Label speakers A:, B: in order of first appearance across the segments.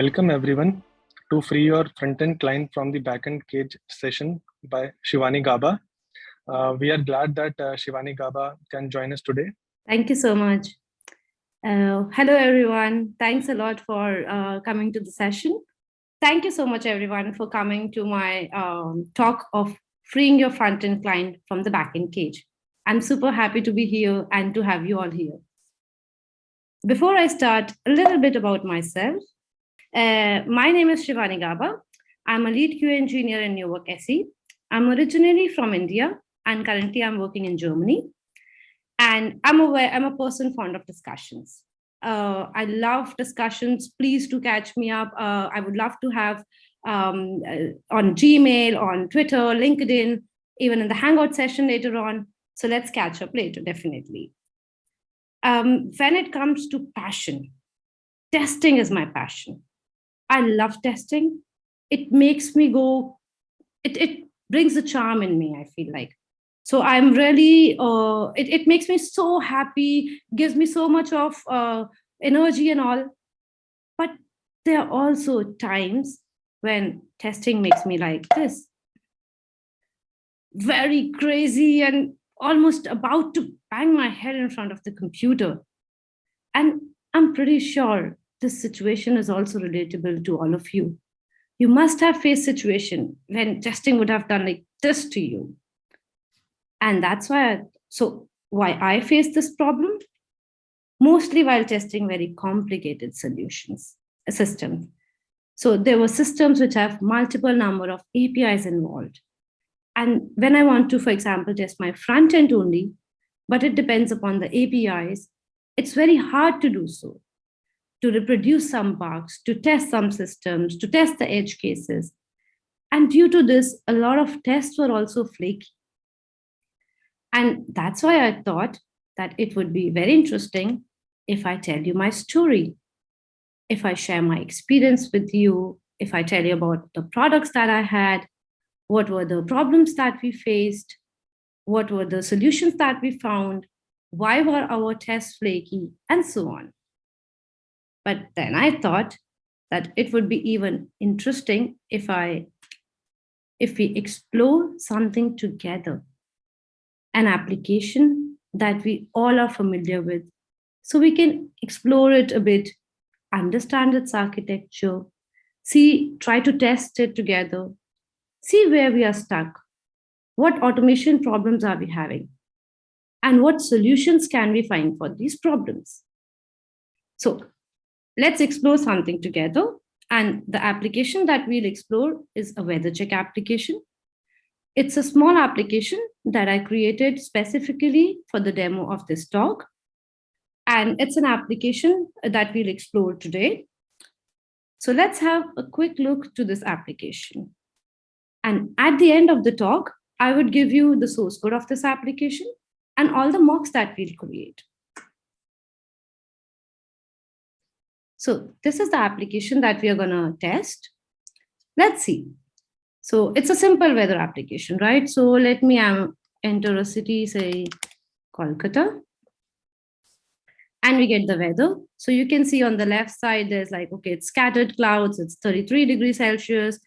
A: Welcome everyone to Free Your Frontend Client from the Backend Cage session by Shivani Gaba. Uh, we are glad that uh, Shivani Gaba can join us today.
B: Thank you so much. Uh, hello, everyone. Thanks a lot for uh, coming to the session. Thank you so much, everyone, for coming to my um, talk of freeing your front-end client from the backend cage. I'm super happy to be here and to have you all here. Before I start, a little bit about myself. Uh, my name is Shivani Gaba. I'm a lead QA engineer in New Work SE. I'm originally from India and currently I'm working in Germany. And I'm aware, I'm a person fond of discussions. Uh, I love discussions. Please do catch me up. Uh, I would love to have um, uh, on Gmail, on Twitter, LinkedIn, even in the Hangout session later on. So let's catch up later, definitely. Um, when it comes to passion, testing is my passion. I love testing. It makes me go, it, it brings a charm in me, I feel like. So I'm really, uh, it, it makes me so happy, gives me so much of uh, energy and all. But there are also times when testing makes me like this. Very crazy and almost about to bang my head in front of the computer. And I'm pretty sure this situation is also relatable to all of you. You must have faced situation when testing would have done like this to you. And that's why, I, so why I face this problem? Mostly while testing very complicated solutions, uh, systems. So there were systems which have multiple number of APIs involved. And when I want to, for example, test my front end only, but it depends upon the APIs, it's very hard to do so to reproduce some bugs, to test some systems, to test the edge cases. And due to this, a lot of tests were also flaky. And that's why I thought that it would be very interesting if I tell you my story, if I share my experience with you, if I tell you about the products that I had, what were the problems that we faced, what were the solutions that we found, why were our tests flaky, and so on. But then I thought that it would be even interesting if I if we explore something together, an application that we all are familiar with, so we can explore it a bit, understand its architecture, see, try to test it together, see where we are stuck, what automation problems are we having, and what solutions can we find for these problems. So Let's explore something together. And the application that we'll explore is a weather check application. It's a small application that I created specifically for the demo of this talk. And it's an application that we'll explore today. So let's have a quick look to this application. And at the end of the talk, I would give you the source code of this application and all the mocks that we'll create. So this is the application that we are going to test. Let's see. So it's a simple weather application, right? So let me um, enter a city, say Kolkata. And we get the weather. So you can see on the left side, there's like, okay, it's scattered clouds, it's 33 degrees Celsius.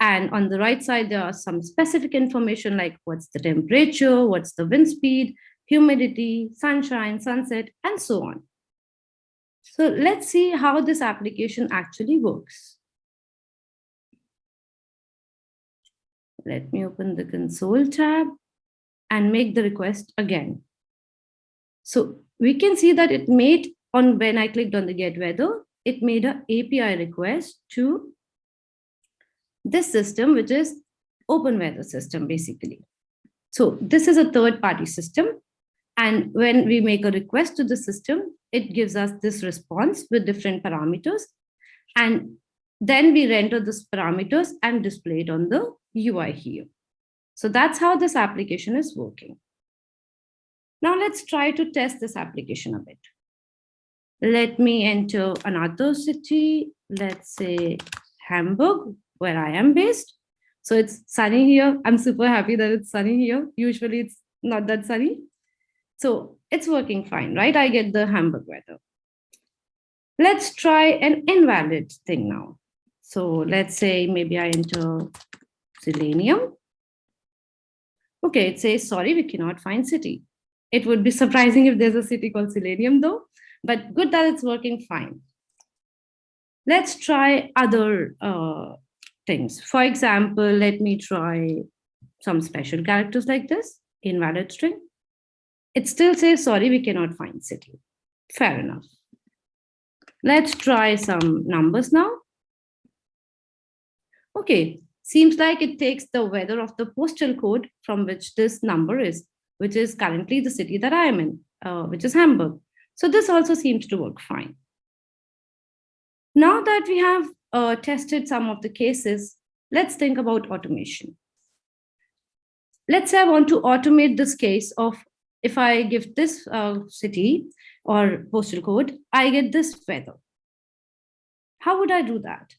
B: And on the right side, there are some specific information like what's the temperature, what's the wind speed, humidity, sunshine, sunset, and so on. So let's see how this application actually works. Let me open the console tab and make the request again. So we can see that it made on when I clicked on the get weather, it made an API request to this system, which is open weather system, basically. So this is a third party system. And when we make a request to the system, it gives us this response with different parameters. And then we render these parameters and display it on the UI here. So that's how this application is working. Now let's try to test this application a bit. Let me enter another city, let's say Hamburg, where I am based. So it's sunny here. I'm super happy that it's sunny here. Usually it's not that sunny. So it's working fine, right? I get the Hamburg weather. Let's try an invalid thing now. So let's say maybe I enter Selenium. Okay, it says, sorry, we cannot find city. It would be surprising if there's a city called Selenium though, but good that it's working fine. Let's try other uh, things. For example, let me try some special characters like this, invalid string. It still says, sorry, we cannot find city. Fair enough. Let's try some numbers now. Okay, seems like it takes the weather of the postal code from which this number is, which is currently the city that I am in, uh, which is Hamburg. So this also seems to work fine. Now that we have uh, tested some of the cases, let's think about automation. Let's say I want to automate this case of if I give this uh, city or postal code, I get this weather. How would I do that?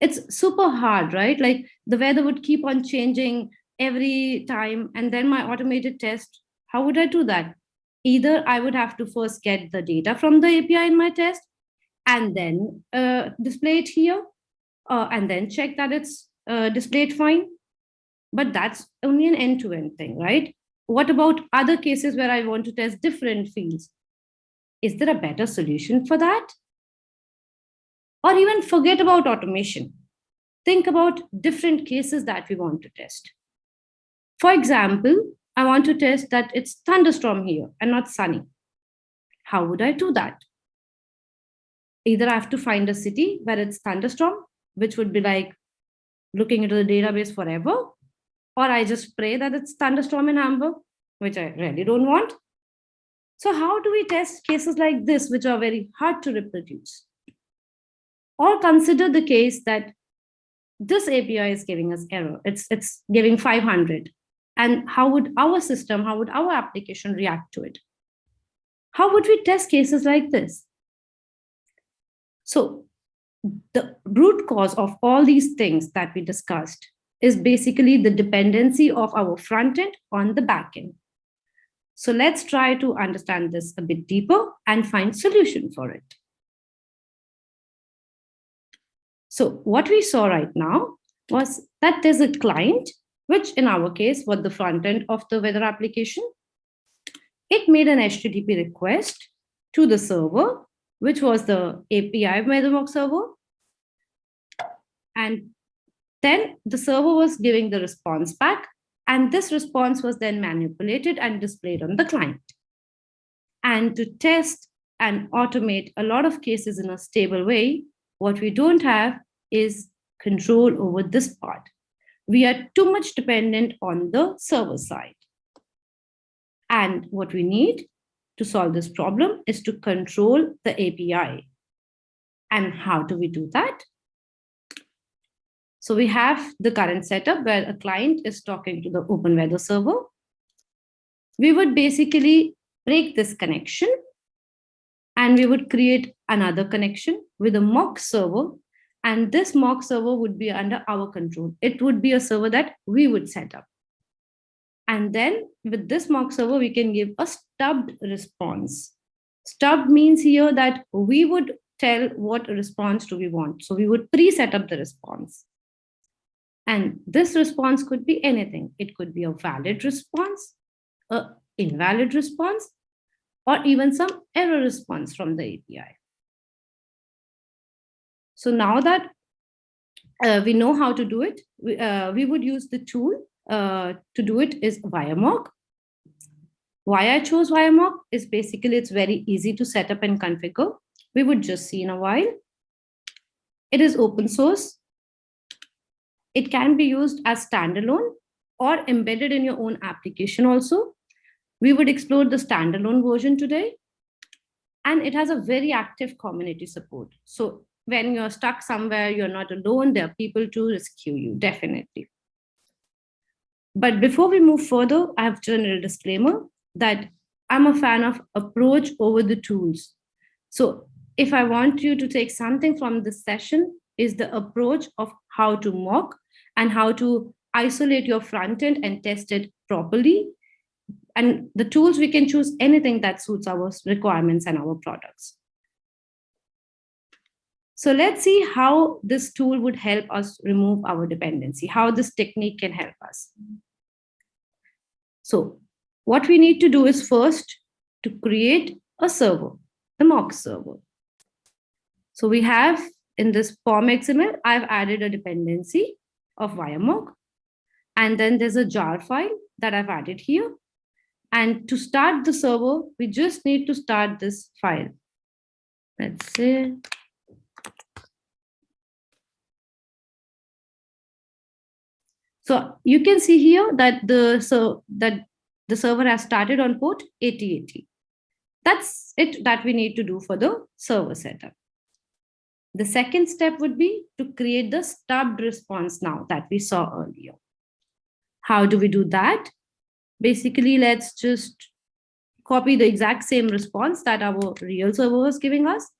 B: It's super hard, right? Like the weather would keep on changing every time and then my automated test, how would I do that? Either I would have to first get the data from the API in my test and then uh, display it here uh, and then check that it's uh, displayed fine. But that's only an end-to-end -end thing, right? What about other cases where I want to test different fields? Is there a better solution for that? Or even forget about automation. Think about different cases that we want to test. For example, I want to test that it's thunderstorm here and not sunny. How would I do that? Either I have to find a city where it's thunderstorm, which would be like looking into the database forever, or I just pray that it's thunderstorm in Hamburg, which I really don't want. So how do we test cases like this, which are very hard to reproduce? Or consider the case that this API is giving us error. It's, it's giving 500. And how would our system, how would our application react to it? How would we test cases like this? So the root cause of all these things that we discussed is basically the dependency of our front end on the back end. So let's try to understand this a bit deeper and find solution for it. So what we saw right now was that there's a client, which in our case was the front end of the weather application. It made an HTTP request to the server, which was the API WeatherMock server. And then the server was giving the response back and this response was then manipulated and displayed on the client. And to test and automate a lot of cases in a stable way, what we don't have is control over this part. We are too much dependent on the server side. And what we need to solve this problem is to control the API. And how do we do that? So we have the current setup where a client is talking to the open weather server. We would basically break this connection and we would create another connection with a mock server. And this mock server would be under our control. It would be a server that we would set up. And then with this mock server, we can give a stubbed response. Stubbed means here that we would tell what response do we want. So we would pre-set up the response. And this response could be anything. It could be a valid response, a invalid response, or even some error response from the API. So now that uh, we know how to do it, we, uh, we would use the tool uh, to do it is WireMock. Why I chose WireMock is basically it's very easy to set up and configure. We would just see in a while. It is open source. It can be used as standalone or embedded in your own application also. We would explore the standalone version today. And it has a very active community support. So when you're stuck somewhere, you're not alone, there are people to rescue you, definitely. But before we move further, I have a general disclaimer that I'm a fan of approach over the tools. So if I want you to take something from this session is the approach of how to mock and how to isolate your front end and test it properly. And the tools, we can choose anything that suits our requirements and our products. So let's see how this tool would help us remove our dependency, how this technique can help us. So what we need to do is first to create a server, the mock server. So we have in this POM XML, I've added a dependency of mock, And then there's a jar file that I've added here. And to start the server, we just need to start this file. Let's see. So you can see here that the so that the server has started on port 8080. That's it that we need to do for the server setup. The second step would be to create the stubbed response now that we saw earlier. How do we do that? Basically, let's just copy the exact same response that our real server was giving us.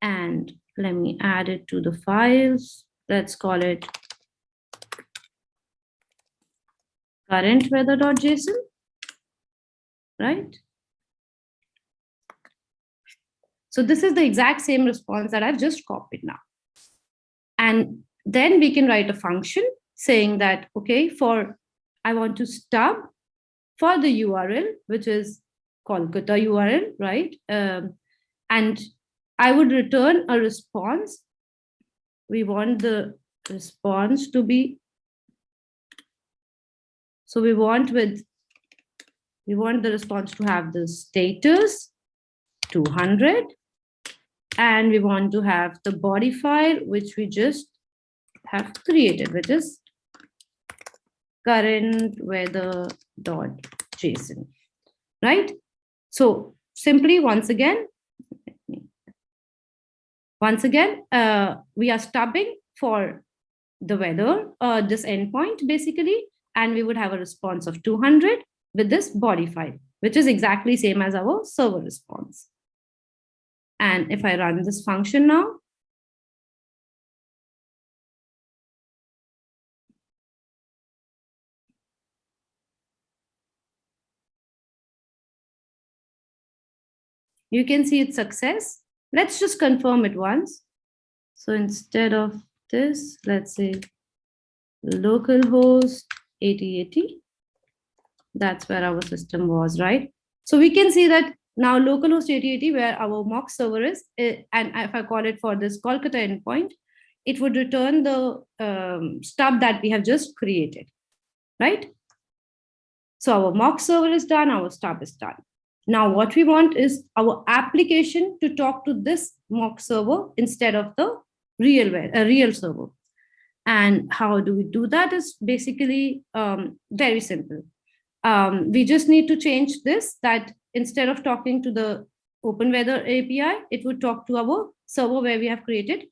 B: And let me add it to the files. Let's call it current weather.json, right? So this is the exact same response that I've just copied now. And then we can write a function saying that, okay, for I want to stub for the URL, which is Kolkata URL, right? Um, and I would return a response. We want the response to be so we want with, we want the response to have the status 200 and we want to have the body file which we just have created which is current weather dot json right so simply once again once again uh, we are stubbing for the weather uh, this endpoint basically and we would have a response of 200 with this body file, which is exactly same as our server response. And if I run this function now, you can see its success. Let's just confirm it once. So instead of this, let's say localhost 8080. That's where our system was, right? So we can see that now localhost 8080, where our mock server is, eh, and if I call it for this Kolkata endpoint, it would return the um, stub that we have just created, right? So our mock server is done, our stub is done. Now what we want is our application to talk to this mock server instead of the real, a real server. And how do we do that is basically um, very simple. Um, we just need to change this that instead of talking to the Open Weather API, it would talk to our server where we have created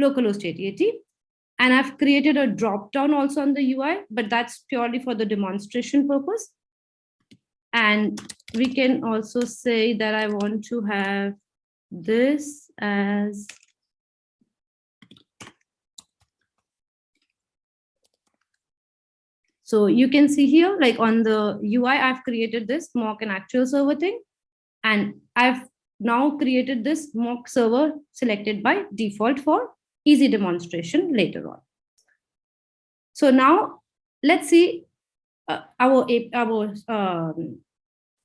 B: localhost 8080. And I've created a drop down also on the UI, but that's purely for the demonstration purpose. And we can also say that I want to have this as So you can see here, like on the UI, I've created this mock and actual server thing. And I've now created this mock server selected by default for easy demonstration later on. So now let's see uh, our, our um,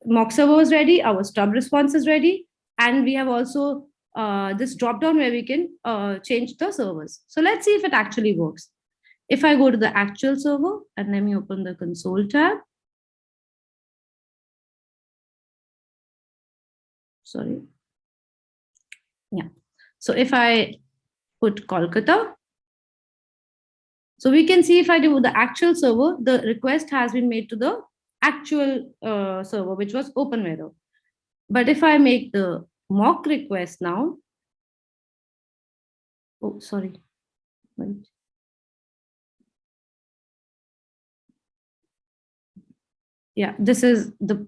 B: mock server is ready, our stub response is ready, and we have also uh, this drop down where we can uh, change the servers. So let's see if it actually works. If I go to the actual server and let me open the console tab. Sorry. Yeah. So if I put Kolkata, so we can see if I do the actual server, the request has been made to the actual uh, server, which was OpenWeather. But if I make the mock request now, oh, sorry, wait. Yeah this is the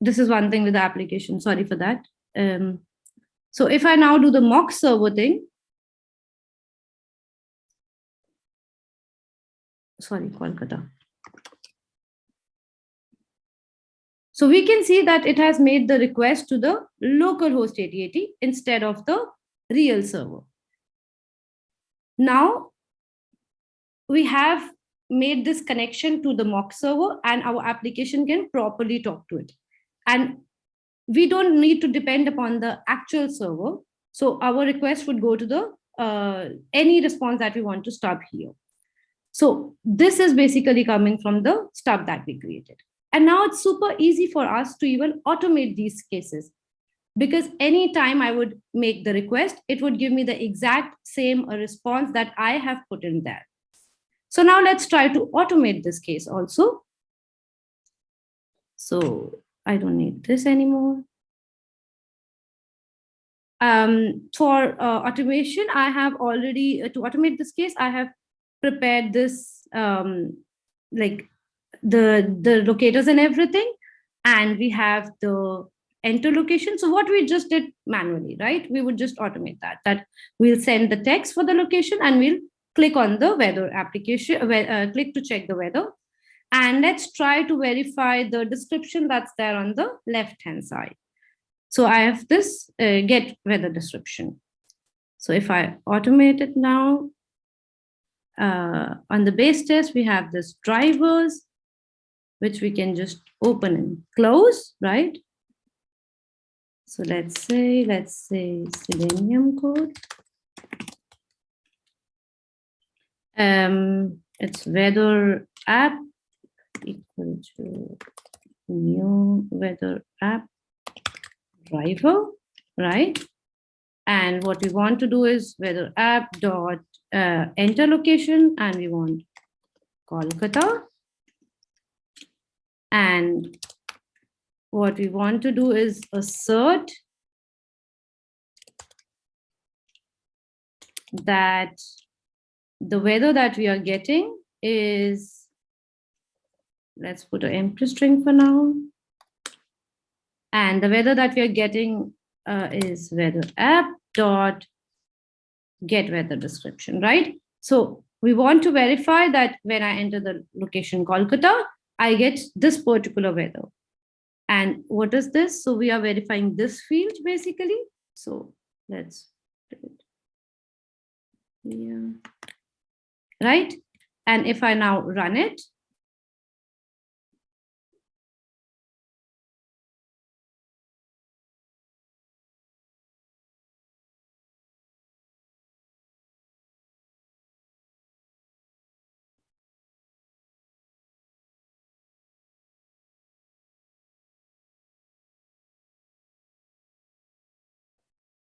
B: this is one thing with the application. Sorry for that. Um so if i now do the mock server thing sorry kolkata. So we can see that it has made the request to the local host 8080 instead of the real server. Now we have made this connection to the mock server and our application can properly talk to it. And we don't need to depend upon the actual server. So our request would go to the uh, any response that we want to stop here. So this is basically coming from the stub that we created. And now it's super easy for us to even automate these cases because anytime I would make the request, it would give me the exact same response that I have put in there. So now let's try to automate this case also. So I don't need this anymore. Um, for uh, automation, I have already, uh, to automate this case, I have prepared this, um, like the, the locators and everything. And we have the enter location. So what we just did manually, right? We would just automate that, that we'll send the text for the location and we'll click on the weather application, uh, click to check the weather. And let's try to verify the description that's there on the left-hand side. So I have this uh, get weather description. So if I automate it now, uh, on the base test, we have this drivers, which we can just open and close, right? So let's say, let's say Selenium code. Um, it's weather app equal to new weather app driver, right? And what we want to do is weather app dot uh, enter location and we want Kolkata. And what we want to do is assert that the weather that we are getting is, let's put an empty string for now. And the weather that we are getting uh, is weather app dot get weather description, right? So we want to verify that when I enter the location Kolkata, I get this particular weather. And what is this? So we are verifying this field basically. So let's do it. Yeah. Right. And if I now run it,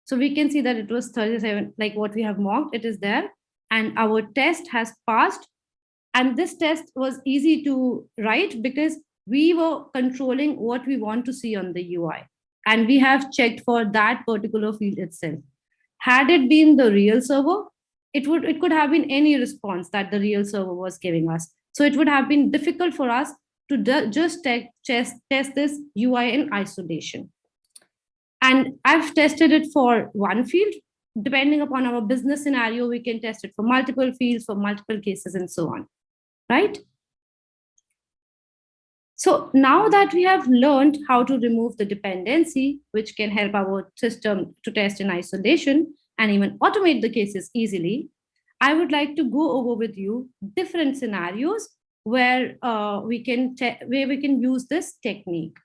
B: So we can see that it was 37, like what we have mocked, it is there. And our test has passed. And this test was easy to write because we were controlling what we want to see on the UI. And we have checked for that particular field itself. Had it been the real server, it would it could have been any response that the real server was giving us. So it would have been difficult for us to just test, test this UI in isolation. And I've tested it for one field. Depending upon our business scenario, we can test it for multiple fields, for multiple cases, and so on, right? So now that we have learned how to remove the dependency, which can help our system to test in isolation and even automate the cases easily, I would like to go over with you different scenarios where uh, we can where we can use this technique.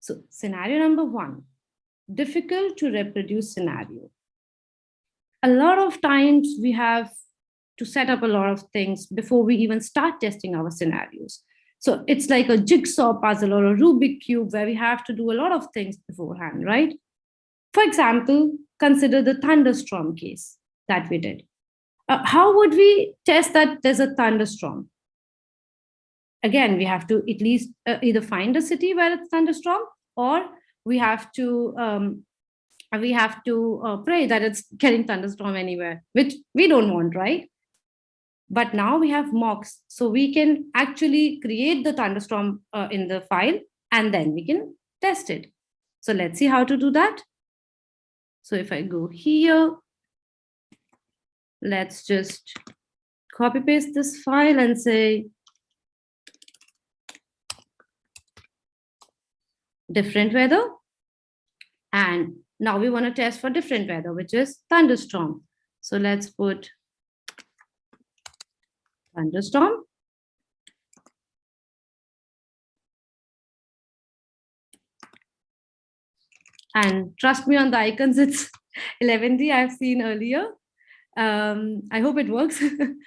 B: So scenario number one, difficult to reproduce scenario. A lot of times we have to set up a lot of things before we even start testing our scenarios. So it's like a jigsaw puzzle or a Rubik cube where we have to do a lot of things beforehand, right? For example, consider the thunderstorm case that we did. Uh, how would we test that there's a thunderstorm? Again, we have to at least uh, either find a city where it's thunderstorm or we have to um, we have to uh, pray that it's getting thunderstorm anywhere, which we don't want, right? But now we have mocks, so we can actually create the thunderstorm uh, in the file and then we can test it. So let's see how to do that. So if I go here, let's just copy paste this file and say different weather. And Now we want to test for different weather, which is thunderstorm. So let's put thunderstorm. And trust me on the icons, it's 11D I've seen earlier. Um, I hope it works.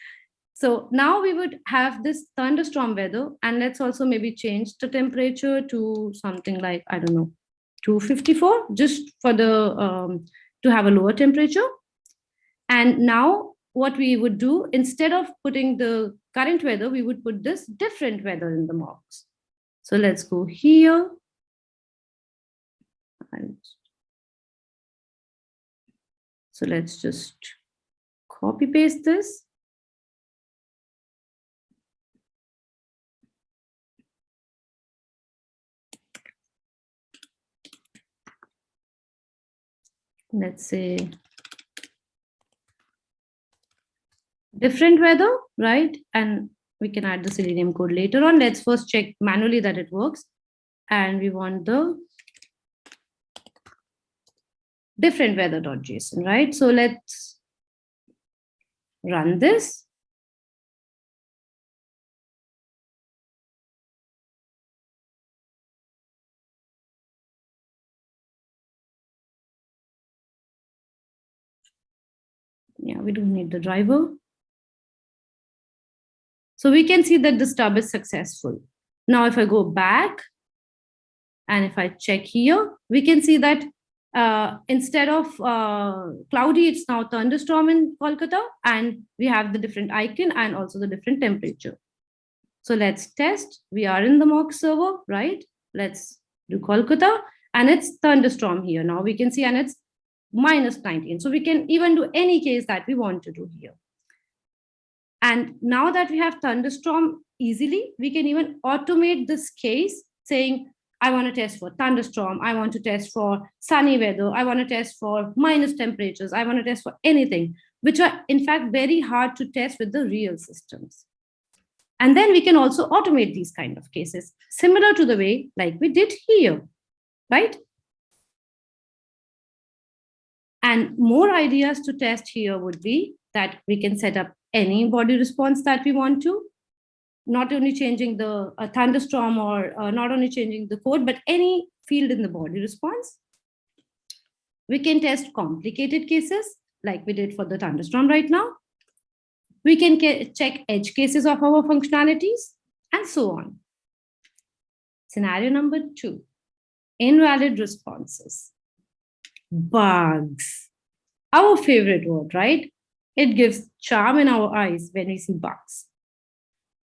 B: so now we would have this thunderstorm weather and let's also maybe change the temperature to something like, I don't know, 254 just for the, um, to have a lower temperature. And now what we would do, instead of putting the current weather, we would put this different weather in the mocks. So let's go here and so let's just copy paste this. Let's say different weather, right? And we can add the Selenium code later on. Let's first check manually that it works. And we want the different weather.json, right? So let's run this. Yeah, we don't need the driver. So we can see that the stub is successful. Now, if I go back and if I check here, we can see that uh, instead of uh, cloudy, it's now thunderstorm in Kolkata, and we have the different icon and also the different temperature. So let's test. We are in the mock server, right? Let's do Kolkata, and it's thunderstorm here. Now we can see, and it's minus 19. So we can even do any case that we want to do here. And now that we have thunderstorm easily, we can even automate this case saying I want to test for thunderstorm. I want to test for sunny weather. I want to test for minus temperatures. I want to test for anything, which are in fact very hard to test with the real systems. And then we can also automate these kind of cases, similar to the way like we did here, right? And more ideas to test here would be that we can set up any body response that we want to not only changing the thunderstorm or uh, not only changing the code, but any field in the body response. We can test complicated cases like we did for the thunderstorm right now. We can check edge cases of our functionalities and so on. Scenario number two, invalid responses. Bugs, our favorite word, right? It gives charm in our eyes when we see bugs.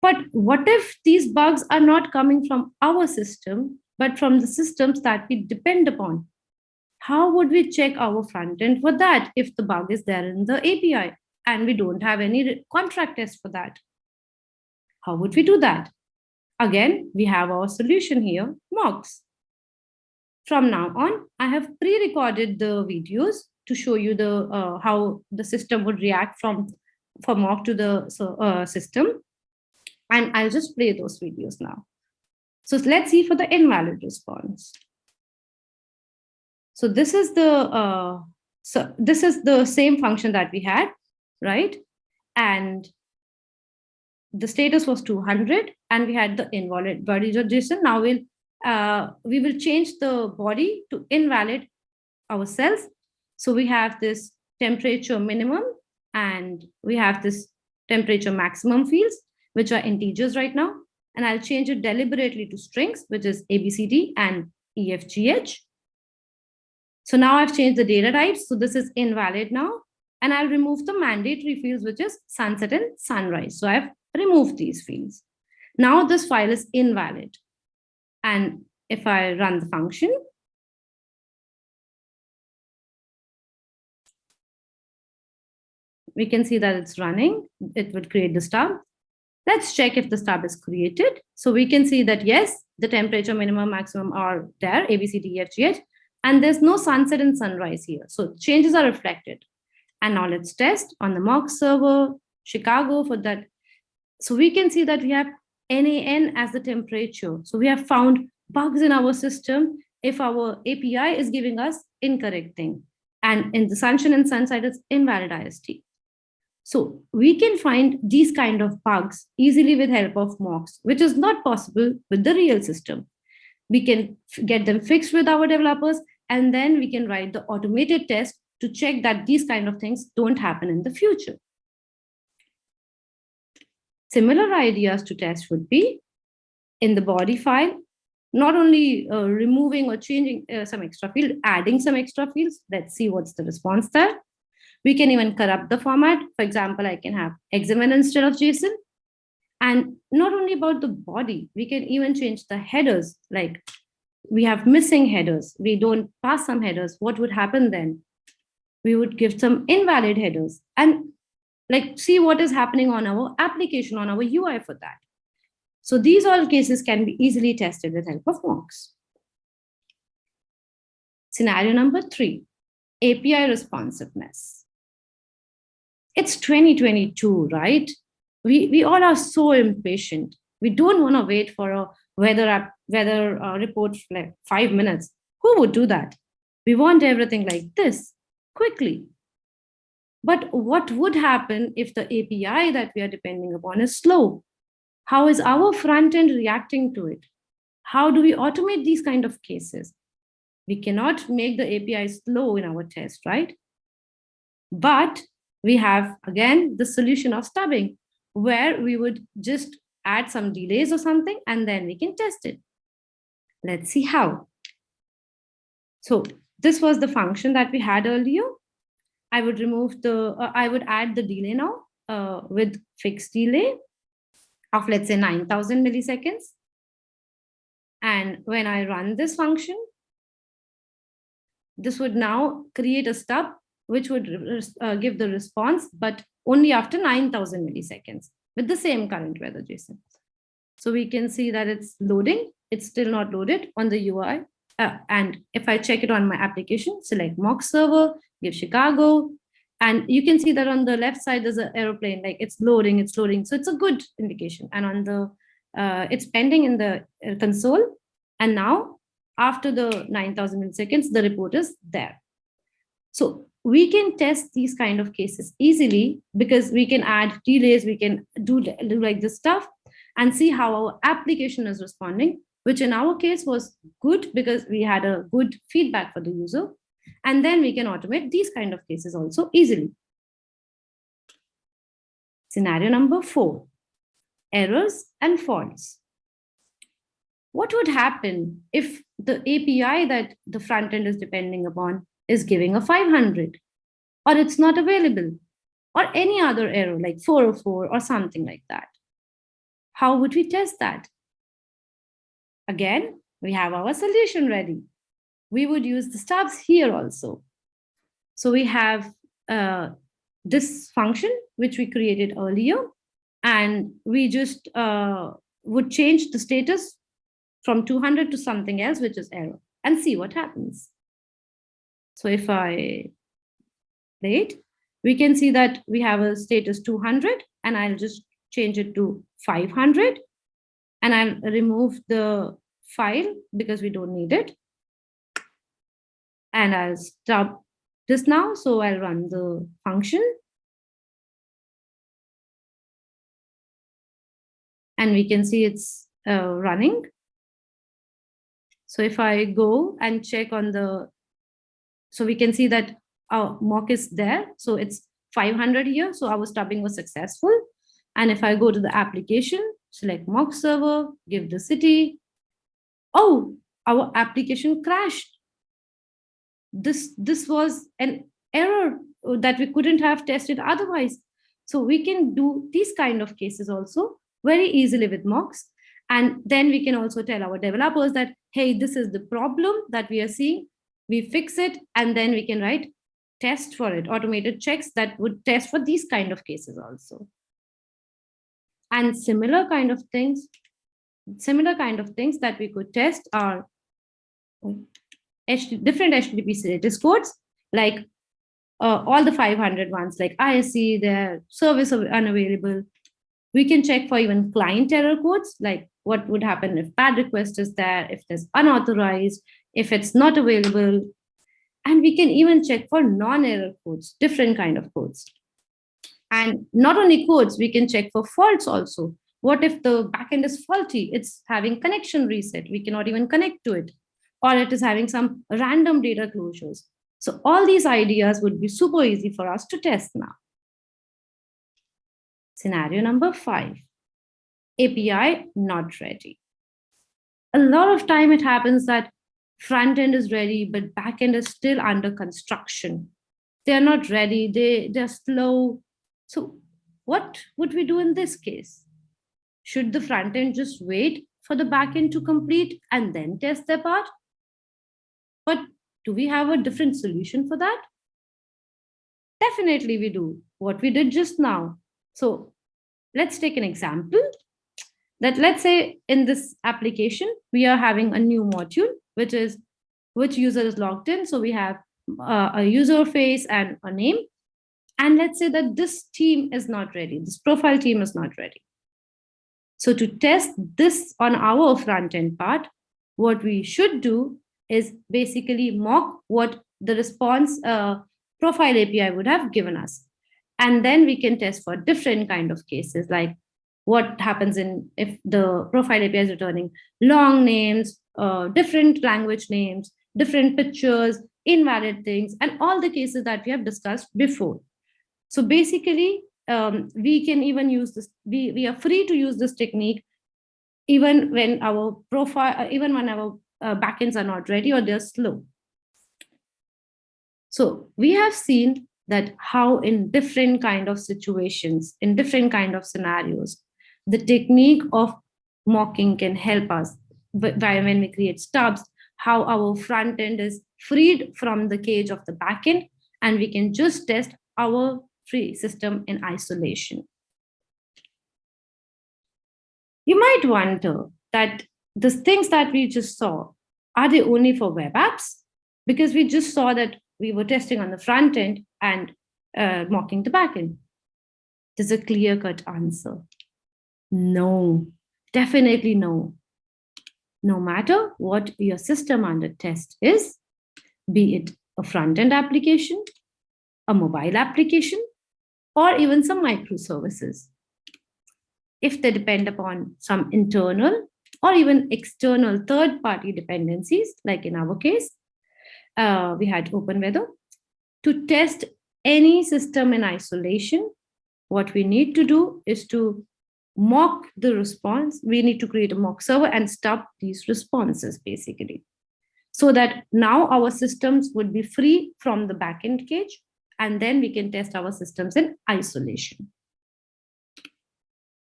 B: But what if these bugs are not coming from our system, but from the systems that we depend upon? How would we check our front end for that if the bug is there in the API and we don't have any contract test for that? How would we do that? Again, we have our solution here, mocks. From now on, I have pre-recorded the videos to show you the uh, how the system would react from from mock to the uh, system. And I'll just play those videos now. So let's see for the invalid response. So this is the uh, so this is the same function that we had, right? And the status was 200 and we had the invalid body body.json. Now we'll uh, we will change the body to invalid ourselves. So we have this temperature minimum and we have this temperature maximum fields which are integers right now. And I'll change it deliberately to strings, which is ABCD and EFGH. So now I've changed the data types. So this is invalid now. And I'll remove the mandatory fields, which is sunset and sunrise. So I've removed these fields. Now this file is invalid. And if I run the function, we can see that it's running. It would create the stub. Let's check if the stub is created. So we can see that yes, the temperature minimum maximum are there, A, B, C, D, E, F, G, H, and there's no sunset and sunrise here. So changes are reflected. And now let's test on the mock server, Chicago for that. So we can see that we have NAN as the temperature. So we have found bugs in our system if our API is giving us incorrect thing. And in the Sunshine and Sunside, it's invalid IST. So we can find these kind of bugs easily with help of mocks, which is not possible with the real system. We can get them fixed with our developers, and then we can write the automated test to check that these kind of things don't happen in the future. Similar ideas to test would be in the body file, not only uh, removing or changing uh, some extra field, adding some extra fields. Let's see what's the response there. We can even corrupt the format. For example, I can have XML instead of JSON. And not only about the body, we can even change the headers. Like we have missing headers. We don't pass some headers. What would happen then? We would give some invalid headers and like see what is happening on our application, on our UI for that. So these all cases can be easily tested with help of mocks. Scenario number three, API responsiveness. It's 2022, right? We, we all are so impatient. We don't want to wait for a weather, weather uh, report for like five minutes. Who would do that? We want everything like this, quickly. But what would happen if the API that we are depending upon is slow? How is our front end reacting to it? How do we automate these kind of cases? We cannot make the API slow in our test, right? But we have, again, the solution of stubbing, where we would just add some delays or something, and then we can test it. Let's see how. So this was the function that we had earlier. I would remove the, uh, I would add the delay now uh, with fixed delay of let's say 9000 milliseconds. And when I run this function, this would now create a stub which would uh, give the response, but only after 9000 milliseconds with the same current weather JSON. So we can see that it's loading. It's still not loaded on the UI. Uh, and if I check it on my application, select mock server, give Chicago, and you can see that on the left side, there's an aeroplane, like it's loading, it's loading. So it's a good indication. And on the, uh, it's pending in the uh, console. And now after the 9000 milliseconds, the report is there. So we can test these kind of cases easily because we can add delays, we can do, do like this stuff and see how our application is responding, which in our case was good because we had a good feedback for the user. And then we can automate these kind of cases also easily. Scenario number four, errors and faults. What would happen if the API that the front end is depending upon is giving a 500 or it's not available or any other error like 404 or something like that? How would we test that? Again, we have our solution ready we would use the stubs here also. So we have uh, this function, which we created earlier, and we just uh, would change the status from 200 to something else, which is error, and see what happens. So if I wait, we can see that we have a status 200, and I'll just change it to 500, and I'll remove the file because we don't need it and I'll stop this now. So I'll run the function. And we can see it's uh, running. So if I go and check on the, so we can see that our mock is there. So it's 500 here. So our stubbing was successful. And if I go to the application, select mock server, give the city. Oh, our application crashed this this was an error that we couldn't have tested otherwise. So we can do these kind of cases also very easily with mocks. And then we can also tell our developers that hey this is the problem that we are seeing. We fix it and then we can write test for it automated checks that would test for these kind of cases also. And similar kind of things similar kind of things that we could test are different HTTP status codes, like uh, all the 500 ones, like ISE, their service unavailable. We can check for even client error codes, like what would happen if bad request is there, if there's unauthorized, if it's not available. And we can even check for non-error codes, different kind of codes. And not only codes, we can check for faults also. What if the backend is faulty? It's having connection reset. We cannot even connect to it. Or it is having some random data closures. So all these ideas would be super easy for us to test now. Scenario number five, API not ready. A lot of time it happens that front end is ready, but back end is still under construction. They're not ready, they, they're slow. So what would we do in this case? Should the front end just wait for the back end to complete and then test their part? But do we have a different solution for that? Definitely we do, what we did just now. So let's take an example that let's say in this application, we are having a new module, which is which user is logged in. So we have uh, a user face and a name. And let's say that this team is not ready. This profile team is not ready. So to test this on our front end part, what we should do is basically mock what the response uh, profile API would have given us. And then we can test for different kind of cases, like what happens in if the profile API is returning long names, uh, different language names, different pictures, invalid things, and all the cases that we have discussed before. So basically, um, we can even use this, we, we are free to use this technique even when our profile, even when our uh, backends are not ready or they're slow. So we have seen that how in different kind of situations, in different kind of scenarios, the technique of mocking can help us by when we create stubs, how our front end is freed from the cage of the backend, and we can just test our free system in isolation. You might wonder that the things that we just saw, are they only for web apps? Because we just saw that we were testing on the front end and uh, mocking the backend? There's a clear-cut answer. No, definitely no. No matter what your system under test is, be it a front-end application, a mobile application, or even some microservices. If they depend upon some internal or even external third-party dependencies, like in our case, uh, we had OpenWeather. To test any system in isolation, what we need to do is to mock the response. We need to create a mock server and stub these responses, basically. So that now our systems would be free from the backend cage, and then we can test our systems in isolation.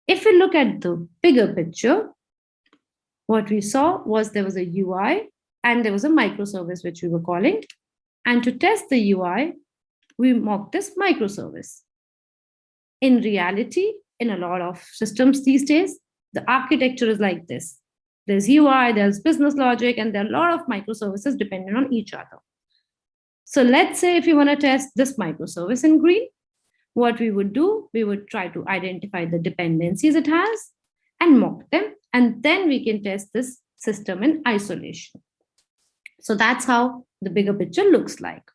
B: If we look at the bigger picture, what we saw was there was a UI and there was a microservice which we were calling. And to test the UI, we mocked this microservice. In reality, in a lot of systems these days, the architecture is like this. There's UI, there's business logic, and there are a lot of microservices dependent on each other. So let's say if you want to test this microservice in green, what we would do, we would try to identify the dependencies it has and mock them, and then we can test this system in isolation. So that's how the bigger picture looks like.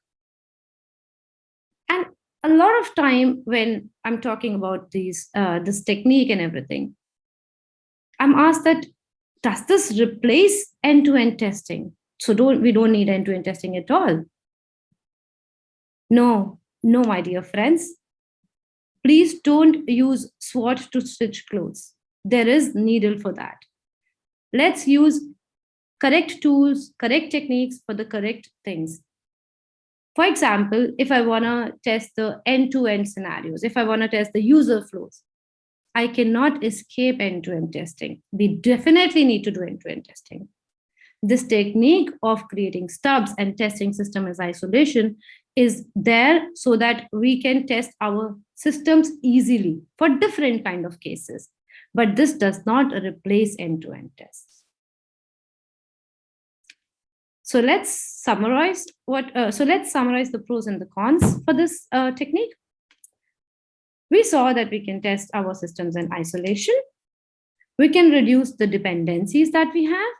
B: And a lot of time when I'm talking about these, uh, this technique and everything, I'm asked that, does this replace end-to-end -end testing? So don't we don't need end-to-end -end testing at all. No, no, my dear friends. Please don't use SWOT to stitch clothes. There is needle for that. Let's use correct tools, correct techniques for the correct things. For example, if I want to test the end-to-end -end scenarios, if I want to test the user flows, I cannot escape end-to-end -end testing. We definitely need to do end-to-end -end testing. This technique of creating stubs and testing system as isolation is there so that we can test our systems easily for different kind of cases. But this does not replace end-to-end -end tests. So let's summarize what, uh, so let's summarize the pros and the cons for this uh, technique. We saw that we can test our systems in isolation. We can reduce the dependencies that we have.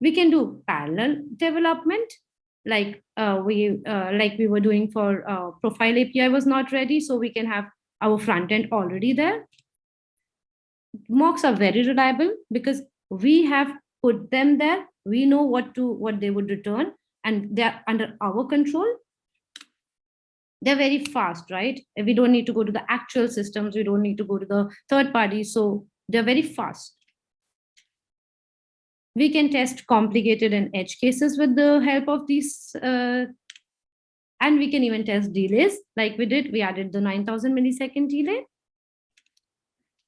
B: We can do parallel development, like uh, we uh, like we were doing for uh, profile API was not ready, so we can have our front end already there. Mocks are very reliable because we have put them there. We know what to what they would return, and they're under our control. They're very fast, right? We don't need to go to the actual systems. We don't need to go to the third party. So they're very fast. We can test complicated and edge cases with the help of these. Uh, and we can even test delays like we did. We added the 9000 millisecond delay.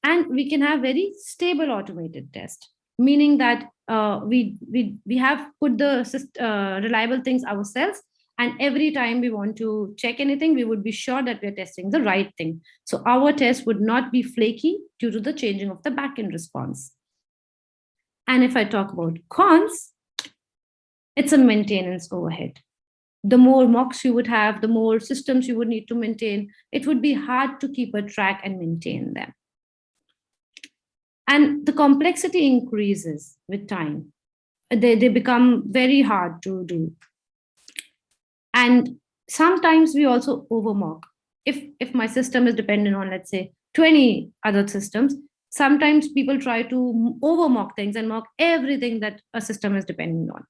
B: And we can have very stable automated test, meaning that uh, we, we, we have put the uh, reliable things ourselves and every time we want to check anything, we would be sure that we're testing the right thing. So our test would not be flaky due to the changing of the backend response. And if I talk about cons, it's a maintenance overhead. The more mocks you would have, the more systems you would need to maintain, it would be hard to keep a track and maintain them. And the complexity increases with time. They, they become very hard to do. And sometimes we also overmock. If, if my system is dependent on, let's say, 20 other systems, sometimes people try to overmock things and mock everything that a system is dependent on.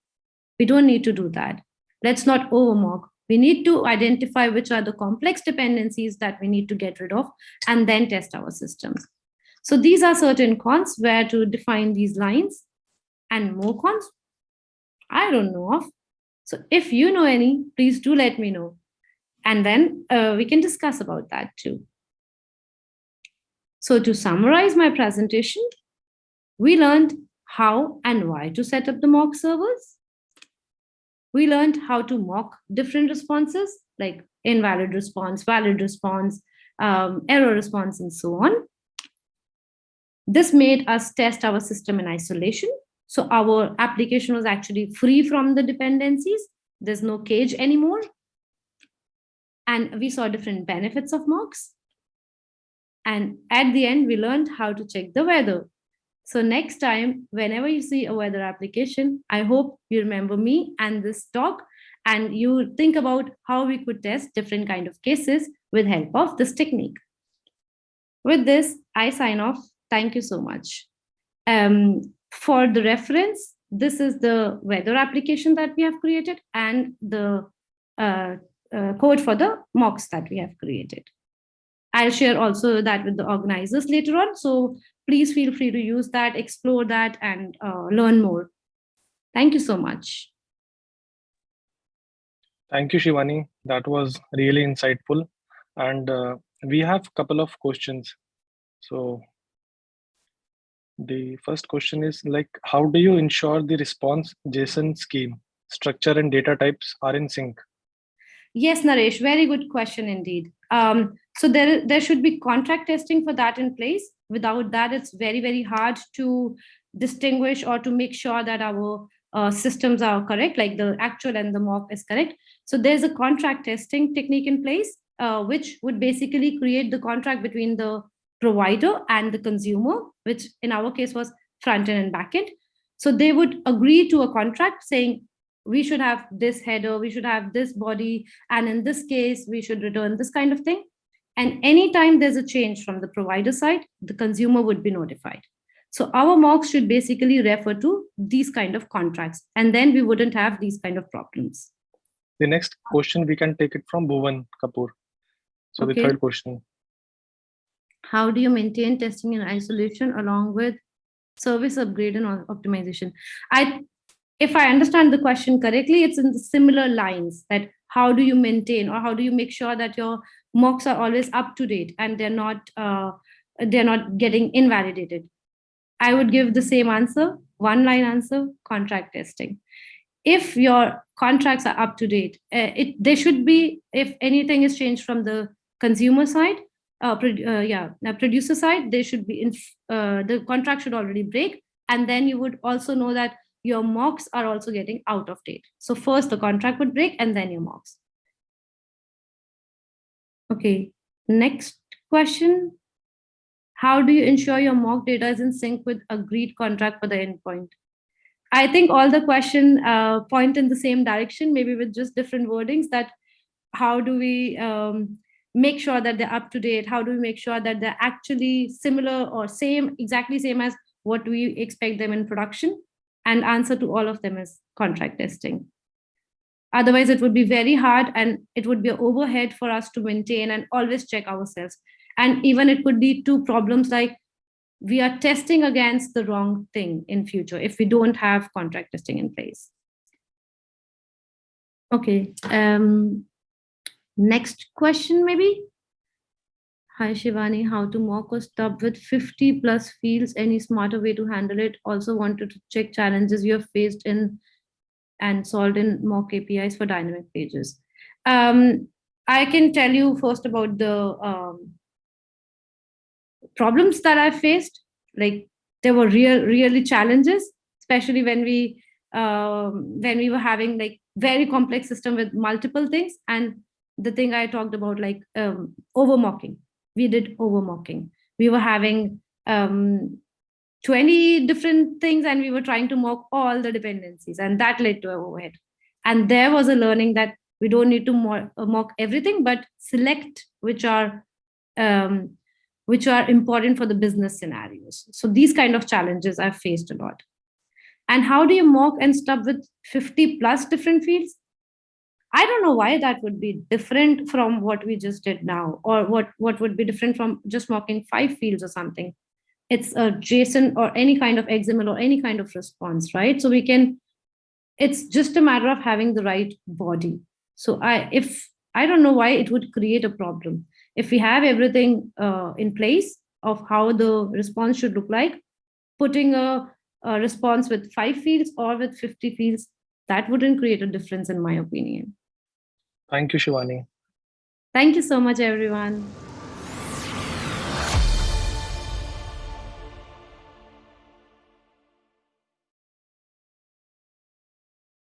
B: We don't need to do that. Let's not overmock. We need to identify which are the complex dependencies that we need to get rid of and then test our systems. So these are certain cons where to define these lines and more cons. I don't know of. So if you know any, please do let me know. And then uh, we can discuss about that too. So to summarize my presentation, we learned how and why to set up the mock servers. We learned how to mock different responses like invalid response, valid response, um, error response, and so on. This made us test our system in isolation so our application was actually free from the dependencies. There's no cage anymore. And we saw different benefits of mocks. And at the end, we learned how to check the weather. So next time, whenever you see a weather application, I hope you remember me and this talk, and you think about how we could test different kind of cases with help of this technique. With this, I sign off. Thank you so much. Um, for the reference, this is the weather application that we have created and the uh, uh, code for the mocks that we have created. I'll share also that with the organizers later on. So please feel free to use that, explore that, and uh, learn more. Thank you so much.
A: Thank you, Shivani. That was really insightful. And uh, we have a couple of questions. So the first question is like, how do you ensure the response JSON scheme, structure and data types are in sync?
B: Yes, Naresh, very good question indeed. Um, so there, there should be contract testing for that in place. Without that, it's very, very hard to distinguish or to make sure that our uh, systems are correct, like the actual and the mock is correct. So there's a contract testing technique in place, uh, which would basically create the contract between the provider and the consumer, which in our case was front end and back end. So they would agree to a contract saying, we should have this header, we should have this body, and in this case, we should return this kind of thing. And anytime there's a change from the provider side, the consumer would be notified. So our mocks should basically refer to these kind of contracts, and then we wouldn't have these kind of problems.
A: The next question, we can take it from Bhuvan Kapoor. So okay. the third question
B: how do you maintain testing in isolation along with service upgrade and optimization? I if i understand the question correctly it's in the similar lines that how do you maintain or how do you make sure that your mocks are always up to date and they're not uh, they're not getting invalidated? I would give the same answer one line answer contract testing. If your contracts are up to date uh, it they should be if anything is changed from the consumer side uh, uh, yeah, producer side, they should be in, uh, the contract should already break. And then you would also know that your mocks are also getting out of date. So first the contract would break and then your mocks. Okay, next question. How do you ensure your mock data is in sync with agreed contract for the endpoint? I think all the question uh, point in the same direction, maybe with just different wordings that how do we um, make sure that they're up to date? How do we make sure that they're actually similar or same, exactly same as what we expect them in production? And answer to all of them is contract testing. Otherwise, it would be very hard and it would be overhead for us to maintain and always check ourselves. And even it could lead to problems like we are testing against the wrong thing in future if we don't have contract testing in place. Okay, um, next question maybe. Hi Shivani, how to mock or stub with 50 plus fields, any smarter way to handle it? Also wanted to check challenges you have faced in and solved in mock APIs for dynamic pages. Um, I can tell you first about the um, problems that I faced. Like there were real, really challenges, especially when we um, when we were having like very complex system with multiple things. And the thing I talked about, like um, over mocking, we did over mocking. We were having um, 20 different things and we were trying to mock all the dependencies and that led to overhead. And there was a learning that we don't need to mock everything, but select which are um, which are important for the business scenarios. So these kind of challenges I've faced a lot. And how do you mock and stub with 50 plus different fields? I don't know why that would be different from what we just did now, or what, what would be different from just mocking five fields or something. It's a JSON or any kind of XML or any kind of response, right? So we can, it's just a matter of having the right body. So I, if, I don't know why it would create a problem if we have everything uh, in place of how the response should look like, putting a, a response with five fields or with 50 fields, that wouldn't create a difference in my opinion.
A: Thank you, Shivani.
B: Thank you so much, everyone.